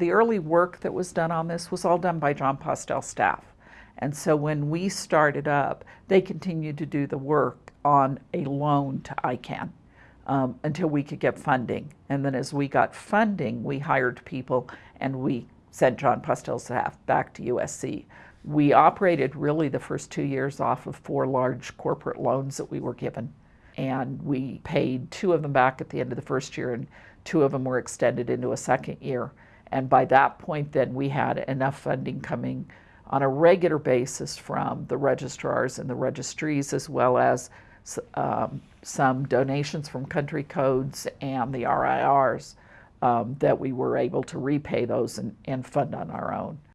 the early work that was done on this was all done by Jon Postel staff. And so when we started up, they continued to do the work on a loan to ICANN um, until we could get funding. And then as we got funding, we hired people and we sent Jon Postel's staff back to USC. We operated really the first two years off of four large corporate loans that we were given. And we paid two of them back at the end of the first year and two of them were extended into a second year. And by that point then we had enough funding coming on a regular basis from the registrars and the registries as well as um, some donations from country codes and the RIRs um, that we were able to repay those and, and fund on our own.